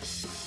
Bye.